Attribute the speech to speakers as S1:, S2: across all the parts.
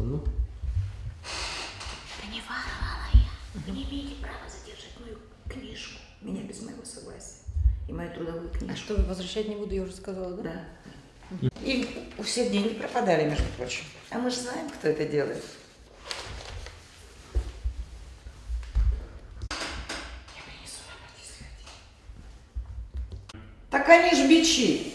S1: секунду.
S2: Да не воровала я. Вы не имеете права задержать мою книжку. Меня без моего согласия. И мою трудовую
S3: А
S2: книжку.
S3: что, возвращать не буду, я уже сказала, да?
S2: Да. И у всех деньги пропадали, между прочим. А мы же знаем, кто это делает. Так они ж бичи.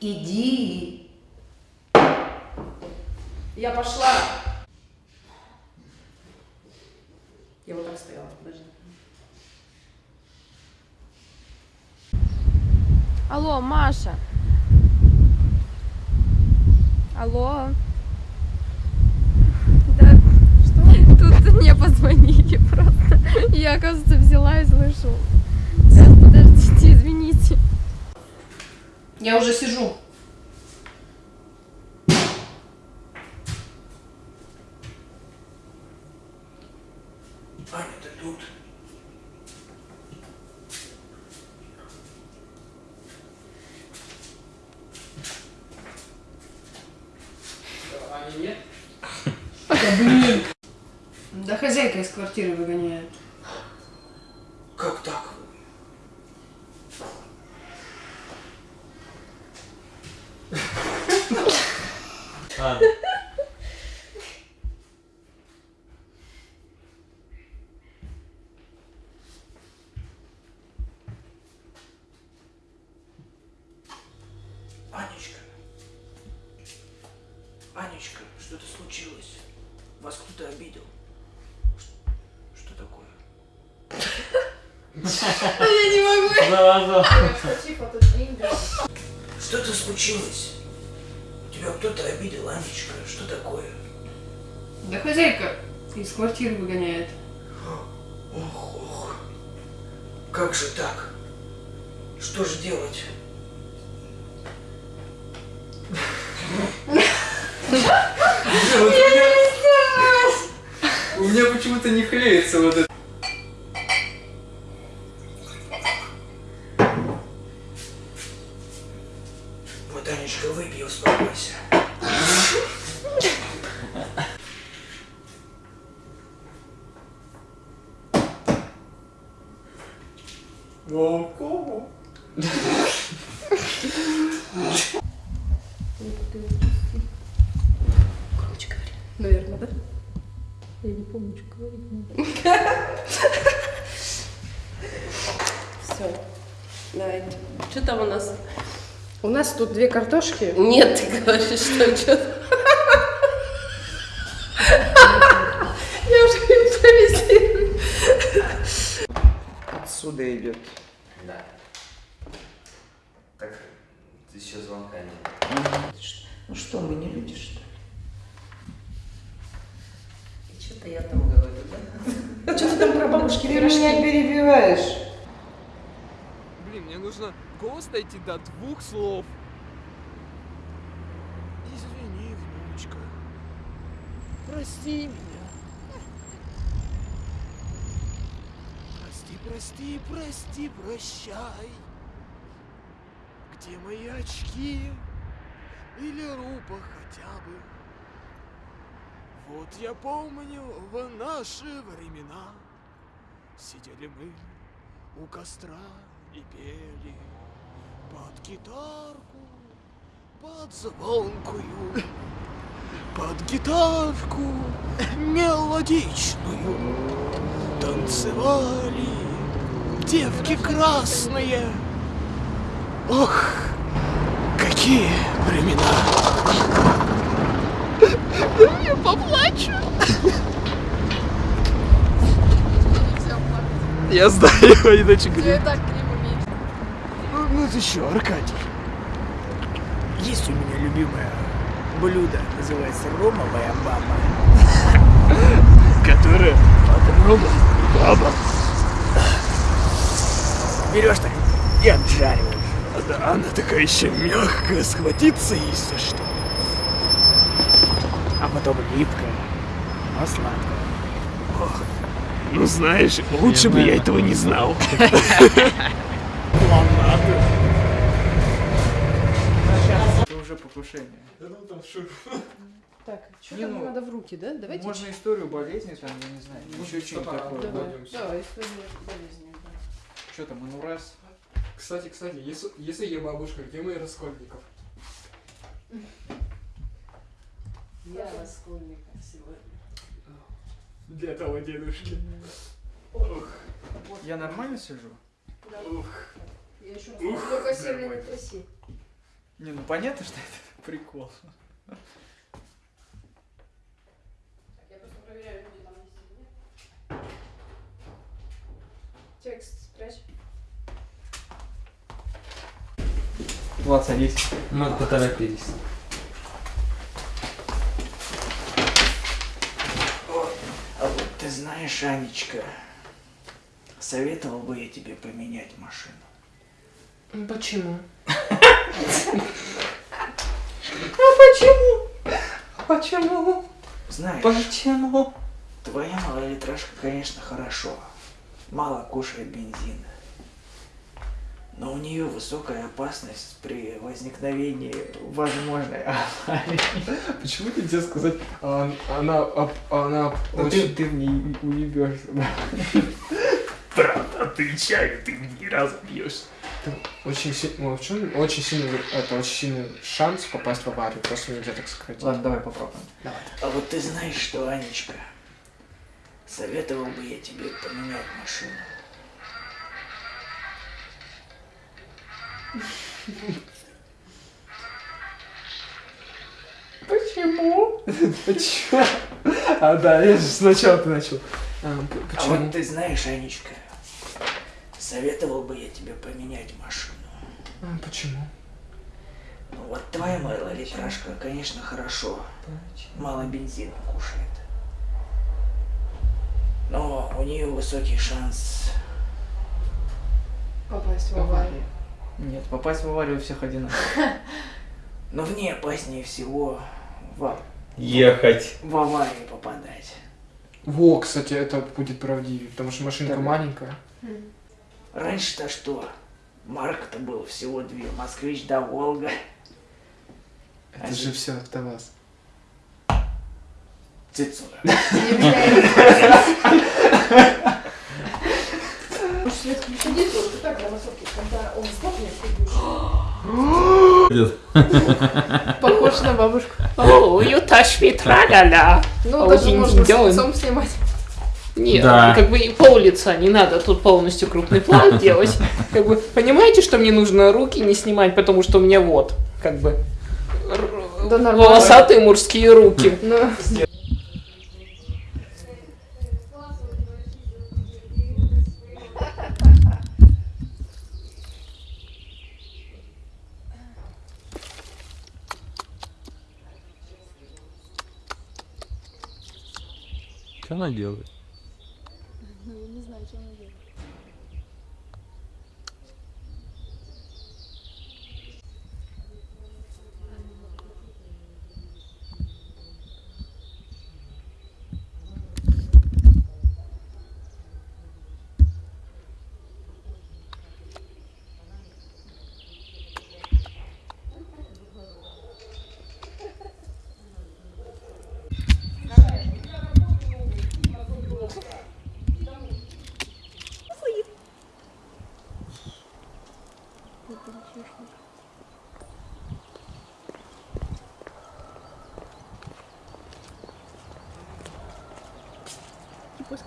S2: Иди.
S3: Я пошла. Я вот так стояла, подожди.
S4: Алло, Маша. Алло. Да, что? Тут мне позвонили просто. Я, оказывается, взяла и слышу.
S3: Я уже сижу.
S5: Аня, ты тут?
S1: Ани нет?
S3: Да хозяйка из квартиры выгоняет.
S5: Как так?
S1: А,
S5: Анечка. Анечка, что-то случилось. Вас кто-то обидел. Что такое?
S1: Зараза.
S5: Что-то случилось. Тебя кто-то обидел, Анечка. Что такое?
S3: Да хозяйка из квартиры выгоняет.
S5: Ох, ох. Как же так? Что же делать?
S1: У меня почему-то не клеится вот это.
S5: Вот, Анечка, выпей, успокойся.
S1: Кому?
S3: Громче говори.
S4: Наверное, да? Я не помню, что говорить.
S6: Все. Давайте. Что там у нас?
S3: У нас тут две картошки.
S6: Нет, ты говоришь, что что
S3: Я уже импровизирую.
S2: Отсюда идет.
S7: Да. Так, ты еще звонка нет.
S2: Ну что, мы не люди, что ли?
S6: И что-то я там говорю, да?
S3: Что ты там про бабушки
S2: Ты
S3: пирожки?
S2: меня перебиваешь.
S8: Нужно голос дойти до двух слов. Извини, внучка. Прости меня. Прости, прости, прости, прощай. Где мои очки? Или рупа хотя бы? Вот я помню в наши времена Сидели мы у костра и пели под гитарку, под звонкую, под гитарку мелодичную танцевали девки красные. Ох, какие времена! Я поплачу. Я знаю, иначе говорю.
S4: Так криво видишь.
S8: Ну, ну ты что, Аркадий? Есть у меня любимое блюдо, называется ромовая баба. Которая ромом баба. Берешь так и обжариваешь. Она, она такая еще мягкая, схватиться за что. А потом липкая, но сладкая. Ох, Ну знаешь, лучше бы я этого не знал.
S5: Это уже покушение.
S3: Так, что
S5: Не,
S3: там
S5: ну,
S3: надо в руки, да? Давайте.
S5: Можно историю болезни, там, я не знаю, еще что-нибудь
S1: Давай.
S5: такое.
S3: Давай, давай, история болезни. да.
S5: Что там, ну раз.
S1: Кстати, кстати, если, если я бабушка, где мои Раскольников?
S3: Я раскольника сегодня.
S1: Для того дедушки.
S5: Я нормально сижу?
S3: Я еще только сильно не тряси.
S5: Не, ну понятно, что это прикол.
S3: Я просто проверяю, люди там есть или нет. Текст спрячь.
S5: Влад, садись.
S1: Мы поторопились.
S5: А вот ты знаешь, Анечка, советовал бы я тебе поменять машину.
S3: Почему?
S5: Почему? Знаешь, Почему? Твоя малолитражка, конечно, хорошо. Мало кушает бензина. Но у нее высокая опасность при возникновении возможной аварии.
S1: Почему нельзя сказать, а, она, а, она
S5: Ну,
S1: очень...
S5: ты, ты в ней уебешься.
S8: Правда, отвечаю, ты ни разу бьешь.
S1: Очень, си- ну, очень сильный, это очень сильный шанс попасть в аварию, просто нельзя так сократить.
S5: Ладно, давай попробуем.
S1: Давай.
S5: А вот ты знаешь что, Анечка? Советовал бы я тебе поменять машину.
S1: Почему? Почему? А, да, я же сначала ты начал. А, п-
S5: А
S1: почему?
S5: вот ты знаешь, Анечка, советовал бы я тебе поменять машину.
S1: А, почему?
S5: Ну вот твоя малолитражка, конечно, хорошо. Мало бензина кушает. Но у нее высокий шанс.
S3: Попасть в аварию.
S5: Нет, попасть в аварию у всех одинаково. Но в ней опаснее всего в,
S9: Ехать.
S5: в аварию попадать.
S1: Во, кстати, это будет правдивее, потому что машинка
S5: Да.
S1: маленькая.
S5: Раньше-то что? Марк-то был всего две. Москвич да Волга.
S1: Это же все АвтоВАЗ.
S5: Цицура.
S3: Похож на бабушку.
S10: О, you touch me, тра-ля-ля.
S3: Ну,
S10: А
S3: даже можно с лицом снимать.
S10: Нет,
S9: Да.
S10: как бы и пол лица не надо тут полностью крупный план делать. Как бы, понимаете, что мне нужно руки не снимать, потому что у меня вот, как бы,
S3: Да нормально.
S10: волосатые мужские руки.
S3: Ну,
S1: Что она делает? Ну, я не знаю, чем он делает.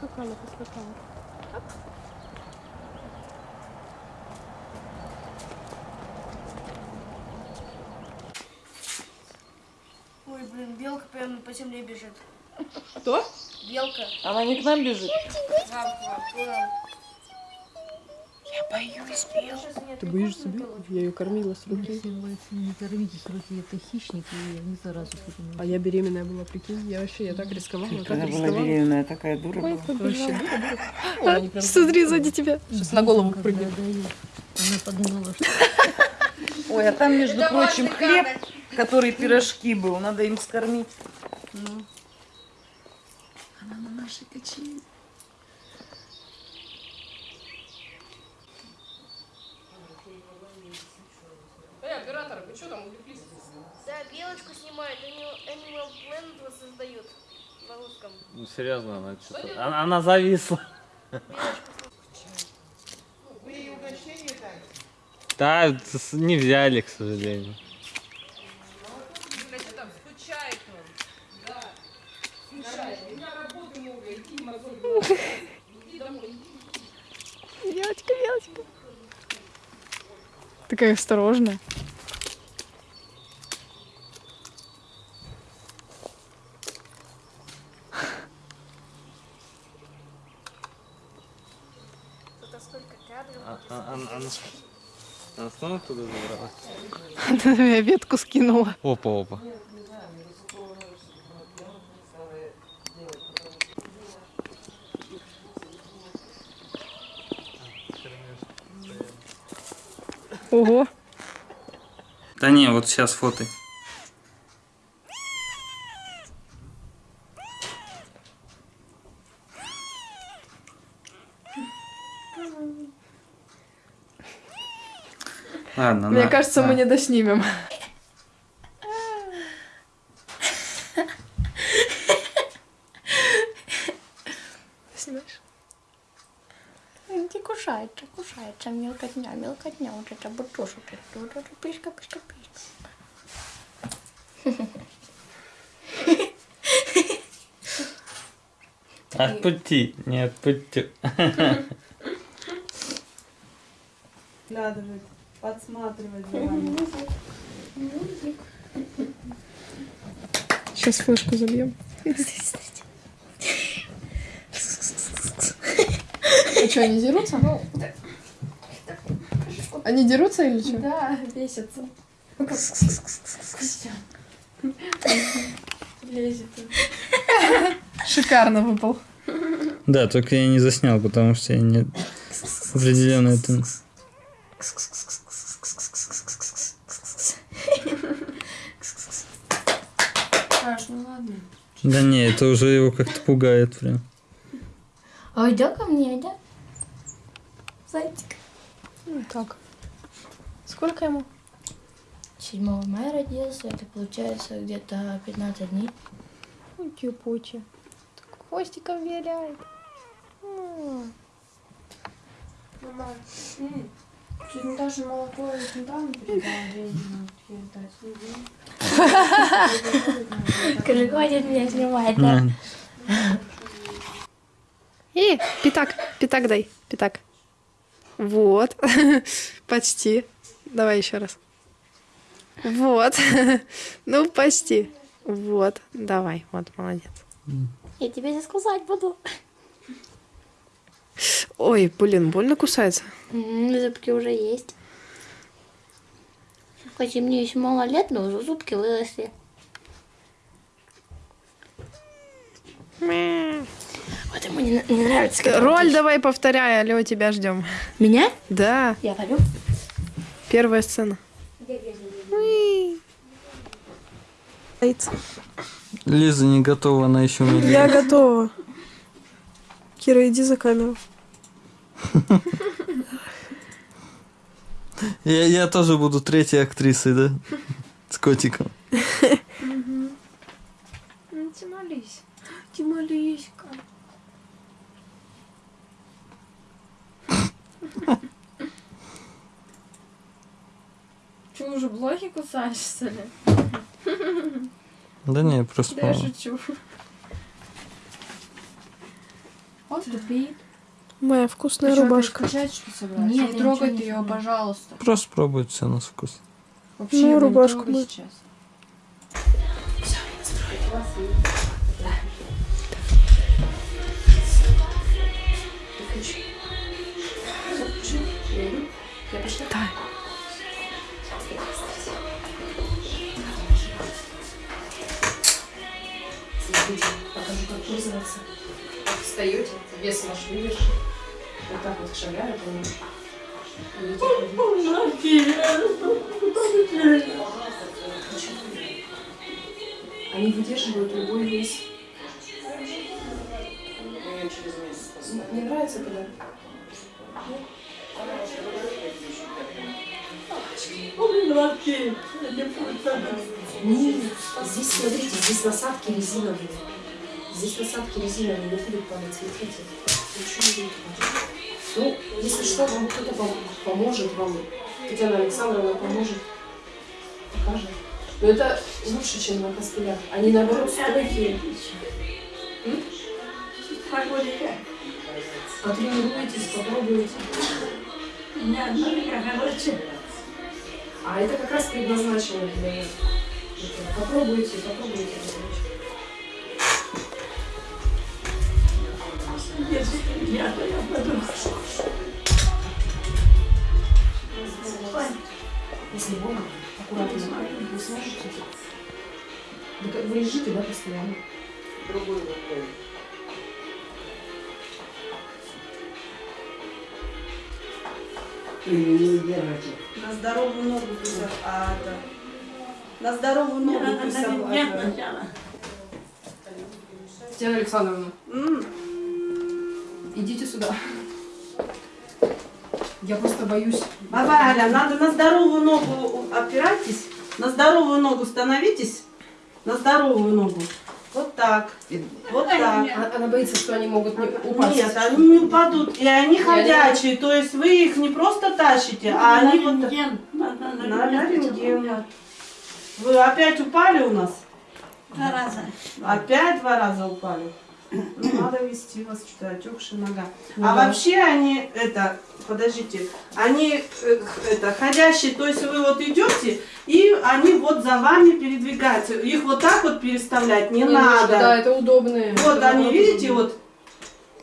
S11: Поскакала, поскакала.
S12: Ой, блин, белка прямо по земле бежит.
S3: Кто?
S12: Белка.
S10: Она не к нам бежит.
S12: Вам, вам, вам.
S2: Боюсь белок.
S3: Ты боишься белок? Я ее кормила с руки.
S13: Не кормите с руки, это хищник, и они заразу
S3: А я беременная была, прикинь. Я вообще, я так рисковала, так рисковала.
S5: беременная, такая дура
S3: Ой,
S5: была.
S3: вообще дура, дура. Прям-
S11: Смотри, сзади тебя.
S3: Сейчас на голову прыгнет.
S13: Она подумала, что
S2: Ой, а там, между прочим, хлеб, который пирожки был, надо им скормить.
S13: она на нашей качели.
S14: что там увлеклись?
S12: Да, белочку снимают, они Animal Planet воссоздают на русском.
S9: Ну, серьезно, она что-то... Она, она зависла.
S14: Вы ей угощение дали?
S9: Да, не взяли, к сожалению.
S14: Блядь, что там скучает он? Да. Скучает. На работу много, иди мозоль. Иди домой, иди.
S11: Белочка, белочка. Такая осторожная.
S12: Это сколько кадров.
S9: А- а- Она, она, она снова туда забралась?
S11: Она меня ветку скинула.
S9: Опа, опа.
S11: Ого.
S9: Да не, вот сейчас фото. Ладно,
S11: Мне
S9: на-
S11: кажется,
S9: на.
S11: мы не доснимем. Снимаешь?
S15: Ти кушається, кушається, мілкотня, мілкотня, от це бутушу, тут, тут, пишка, пишка, пишка.
S9: Отпусти, не отпусти.
S3: Глядывать, подсматривать за вами.
S11: Сейчас флешку забьем. А что, они дерутся? Они дерутся или что?
S15: Да, бесится. Лезет.
S11: Шикарно выпал.
S9: Да, только я не заснял, потому что я не определенно это...
S15: Саш, ну ладно.
S9: Да не, это уже его как-то пугает прям.
S15: А иди ко мне, иди. Зайчик.
S11: Ну, так. Сколько ему?
S15: 7 мая родился, это получается где-то 15 дней.
S11: Кипучий. Так хвостиком виляет.
S3: Мама, чуть даже молоко и сметану передала
S15: Скажи, хватит меня снимать,
S9: Да.
S11: И, пятак, пятак дай, пятак. Вот, почти. Давай еще раз. Вот, ну почти. Вот, давай, вот, молодец.
S15: Я тебе сейчас кусать буду.
S11: Ой, блин, больно кусается.
S15: М, Зубки уже есть. Хоть и мне еще мало лет, но уже зубки выросли. Вот ему не, не нравится. как
S11: Роль
S15: он
S11: давай повторяй, алло, тебя ждем.
S15: Меня?
S11: Да,
S15: Я пойду.
S11: первая сцена.
S9: Лиза не готова, она еще не
S11: Я готова. Кира, иди за камеру.
S9: Я, я тоже буду третьей актрисой, да? С котиком.
S11: Ну, ты молись. Ты.
S3: Че, уже блоки кусаешь, что ли?
S9: Да не, просто...
S3: Да я шучу. Он тупит.
S11: Моя вкусная
S3: Ты
S11: рубашка.
S3: что собралась?
S15: Нет,
S3: не трогай ты ее,
S15: не
S3: пожалуйста.
S9: Просто пробует все на вкус.
S3: Вообще
S11: Ну,
S3: не
S11: рубашку мы-
S3: сейчас.
S14: Покажу, как пользоваться. Встаете, вес ваш видишь. Вот так вот шагаю, помню. Они выдерживают любой вес. Не нравится когда?
S3: Нет, здесь, смотрите, здесь насадки резиновые. Здесь насадки резиновые, не будет падать, смотрите. Ничего не будет падать. Ну, если что, вам кто-то пом- поможет вам. Татьяна Александровна поможет. Покажет. Но это лучше, чем на костылях. Они наоборот стойкие. Потренируйтесь, попробуйте.
S14: У меня одна нога короче.
S3: А это как раз предназначено для этого. Попробуйте, попробуйте.
S14: Если я, то я пойду.
S3: Если больно, аккуратно. Вы сможете? Да как вы лежите, да, постоянно?
S15: Другой рукой.
S16: На здоровую ногу пусть, а это... На здоровую ногу пусть обладает.
S3: Татьяна Александровна, идите сюда. Я просто боюсь.
S16: Баба Аля, надо на здоровую ногу опирайтесь. На здоровую ногу становитесь. На здоровую ногу. Вот так. Вот так.
S3: А- Она боится, что они могут не упасть.
S16: Нет, они не упадут. И они ходячие. То есть вы их не просто тащите, а они вот... На рентген. Вы опять упали у нас?
S14: Два раза.
S16: Опять два раза упали. Ну, надо вести вас, что отекшая нога.
S3: Ну
S16: а
S3: да.
S16: вообще они, это, подождите, они, э, это, ходящие, то есть вы вот идете, и они вот за вами передвигаются. Их вот так вот переставлять не,
S3: Не нужно,
S16: надо.
S3: да, это удобные.
S16: Вот
S3: Это
S16: они, видите,
S3: удобно.
S16: вот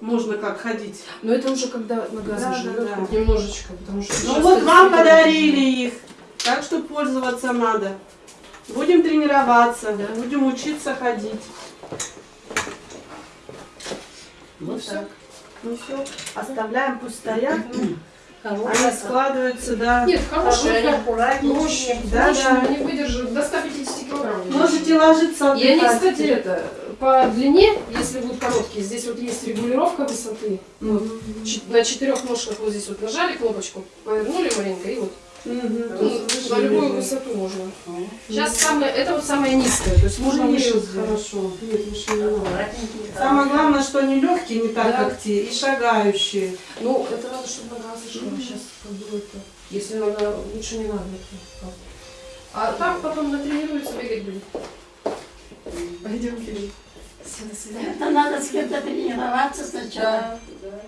S16: можно как ходить.
S3: Но это уже когда нога
S16: Да,
S3: заживет
S16: да, да.
S3: немножечко, потому что...
S16: Ну вот вам подарили их, так что пользоваться надо. Будем тренироваться, будем учиться ходить. Вот так. Ну все, оставляем, пусть стоят. Они складываются, да.
S3: Нет, хорошие, они
S16: аккуратнее.
S3: Мощные,
S16: Да, да.
S3: они выдержат до 150 килограмм.
S16: Можете ложиться
S3: И они,
S16: отдыхать.
S3: кстати, это, по длине, если будут короткие, здесь вот есть регулировка высоты. Вот, ч- на четырех ножках вот здесь вот нажали кнопочку, повернули маленько и вот. Ну, на любую высоту можно. Сейчас самое, это вот самое низкое, то есть можно
S16: Нет,
S3: выше
S16: хорошо. Нет, выше не надо. Самое главное, что они легкие, не так
S3: Да.
S16: как те, и шагающие.
S3: Ну, это надо, чтобы нога зашла. Сейчас как бы это. Если нога лучше не надо. А так потом натренируется, бегать будет. Пойдем, Кирилл. Все, до свидания.
S14: Это надо с кем-то тренироваться сначала.
S3: Да, да.